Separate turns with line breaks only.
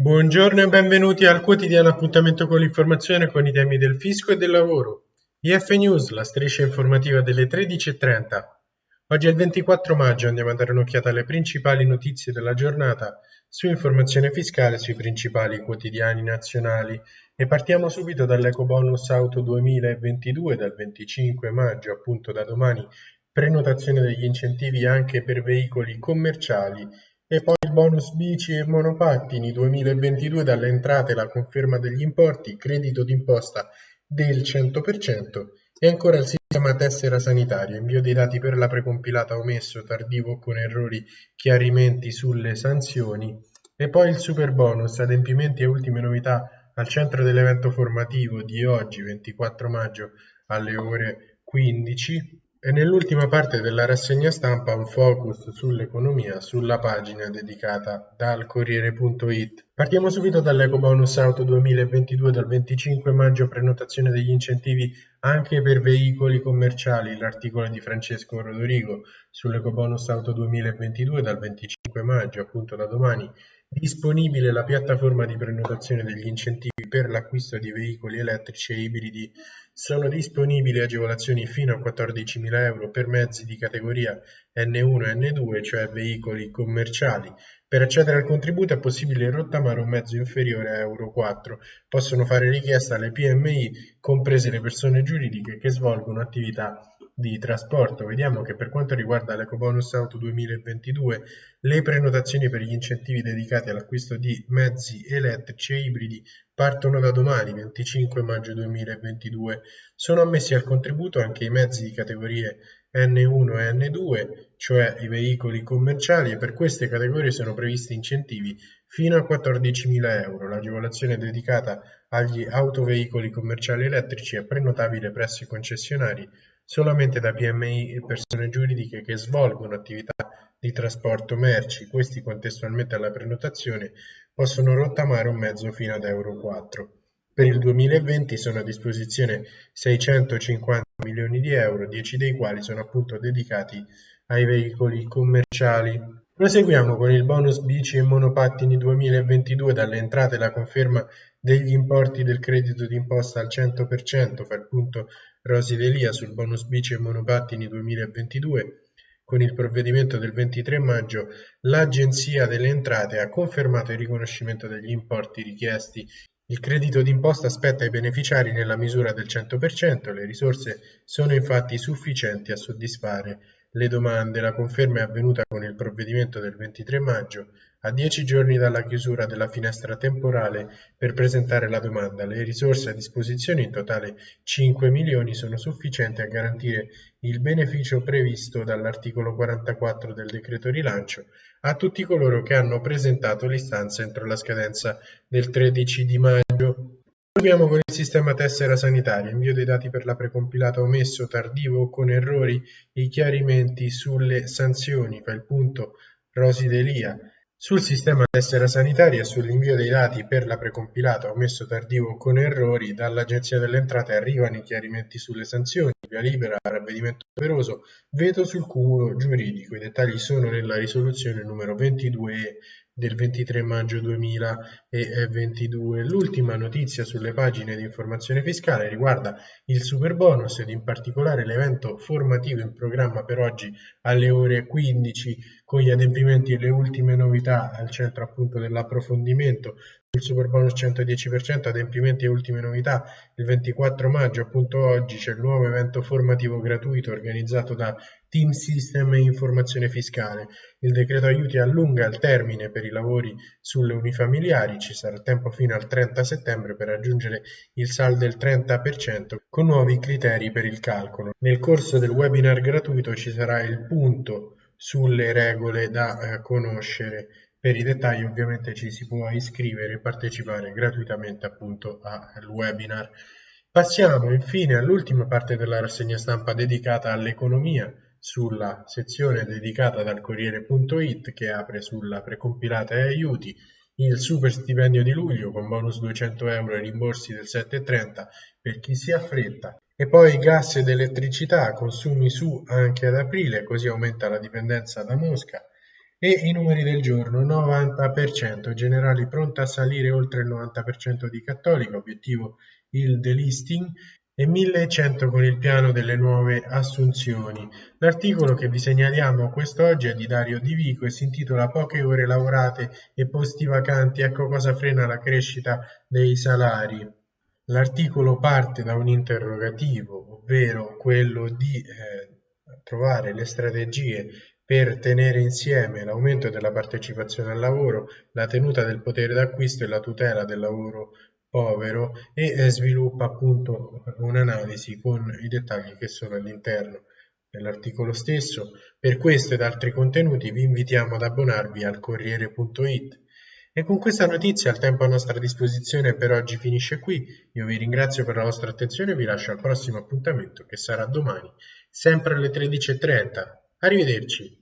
Buongiorno e benvenuti al quotidiano appuntamento con l'informazione con i temi del fisco e del lavoro. IF News, la striscia informativa delle 13.30. Oggi è il 24 maggio, andiamo a dare un'occhiata alle principali notizie della giornata su informazione fiscale sui principali quotidiani nazionali e partiamo subito dall'Eco Bonus Auto 2022 dal 25 maggio, appunto da domani, prenotazione degli incentivi anche per veicoli commerciali e poi il bonus bici e monopattini 2022 dalle entrate la conferma degli importi, credito d'imposta del 100% e ancora il sistema tessera sanitaria, invio dei dati per la precompilata omesso, tardivo con errori, chiarimenti sulle sanzioni. E poi il super bonus, adempimenti e ultime novità al centro dell'evento formativo di oggi 24 maggio alle ore 15 e nell'ultima parte della rassegna stampa un focus sull'economia sulla pagina dedicata dal Corriere.it. Partiamo subito dall'EcoBonus Auto 2022 dal 25 maggio prenotazione degli incentivi anche per veicoli commerciali, l'articolo di Francesco Rodorigo sull'EcoBonus Auto 2022 dal 25 maggio, appunto da domani, disponibile la piattaforma di prenotazione degli incentivi per l'acquisto di veicoli elettrici e ibridi sono disponibili agevolazioni fino a 14.000 euro per mezzi di categoria N1 e N2, cioè veicoli commerciali. Per accedere al contributo è possibile rottamare un mezzo inferiore a Euro 4. Possono fare richiesta alle PMI, comprese le persone giuridiche che svolgono attività di trasporto. Vediamo che per quanto riguarda l'EcoBonus Auto 2022, le prenotazioni per gli incentivi dedicati all'acquisto di mezzi elettrici e ibridi partono da domani, 25 maggio 2022. Sono ammessi al contributo anche i mezzi di categorie N1 e N2, cioè i veicoli commerciali, e per queste categorie sono previsti incentivi fino a 14.000 euro. L'agevolazione dedicata agli autoveicoli commerciali elettrici è prenotabile presso i concessionari solamente da PMI e persone giuridiche che svolgono attività di trasporto merci. Questi contestualmente alla prenotazione possono rottamare un mezzo fino ad Euro 4. Per il 2020 sono a disposizione 650 milioni di euro, 10 dei quali sono appunto dedicati ai veicoli commerciali. Proseguiamo con il bonus bici e monopattini 2022 dalle entrate la conferma degli importi del credito d'imposta al 100%, fa il punto Rosi Delia sul bonus bici e monopattini 2022. Con il provvedimento del 23 maggio l'Agenzia delle Entrate ha confermato il riconoscimento degli importi richiesti. Il credito d'imposta spetta ai beneficiari nella misura del 100%, le risorse sono infatti sufficienti a soddisfare le domande. La conferma è avvenuta con il provvedimento del 23 maggio a dieci giorni dalla chiusura della finestra temporale per presentare la domanda. Le risorse a disposizione, in totale 5 milioni, sono sufficienti a garantire il beneficio previsto dall'articolo 44 del decreto rilancio a tutti coloro che hanno presentato l'istanza entro la scadenza del 13 di maggio. Proviamo con il sistema tessera sanitaria, invio dei dati per la precompilata omesso, tardivo o con errori, i chiarimenti sulle sanzioni, fa il punto Rosi Delia. Sul sistema tessera sanitaria e sull'invio dei dati per la precompilata omesso tardivo con errori, dall'Agenzia delle Entrate arrivano i chiarimenti sulle sanzioni, via libera, ravvedimento operoso, veto sul cumulo giuridico. I dettagli sono nella risoluzione numero 22 del 23 maggio 2022. L'ultima notizia sulle pagine di informazione fiscale riguarda il super bonus ed in particolare l'evento formativo in programma per oggi alle ore 15 con gli adempimenti e le ultime novità al centro appunto dell'approfondimento il super bonus 110% adempimenti e ultime novità. Il 24 maggio appunto oggi c'è il nuovo evento formativo gratuito organizzato da Team System e Informazione Fiscale. Il decreto aiuti allunga il termine per i lavori sulle unifamiliari ci sarà tempo fino al 30 settembre per raggiungere il saldo del 30% con nuovi criteri per il calcolo. Nel corso del webinar gratuito ci sarà il punto sulle regole da eh, conoscere per i dettagli ovviamente ci si può iscrivere e partecipare gratuitamente appunto al webinar. Passiamo infine all'ultima parte della rassegna stampa dedicata all'economia sulla sezione dedicata dal Corriere.it che apre sulla precompilata e aiuti. Il super stipendio di luglio con bonus 200 euro e rimborsi del 7,30 per chi si affretta. E poi gas ed elettricità consumi su anche ad aprile così aumenta la dipendenza da Mosca e i numeri del giorno 90%, generali pronta a salire oltre il 90% di cattolica, obiettivo il delisting e 1100 con il piano delle nuove assunzioni. L'articolo che vi segnaliamo quest'oggi è di Dario Di Vico e si intitola Poche ore lavorate e posti vacanti, ecco cosa frena la crescita dei salari. L'articolo parte da un interrogativo, ovvero quello di eh, trovare le strategie per tenere insieme l'aumento della partecipazione al lavoro, la tenuta del potere d'acquisto e la tutela del lavoro povero e eh, sviluppa appunto un'analisi con i dettagli che sono all'interno dell'articolo stesso. Per questo ed altri contenuti vi invitiamo ad abbonarvi al Corriere.it. E con questa notizia il tempo a nostra disposizione per oggi finisce qui. Io vi ringrazio per la vostra attenzione e vi lascio al prossimo appuntamento che sarà domani, sempre alle 13.30. Arrivederci.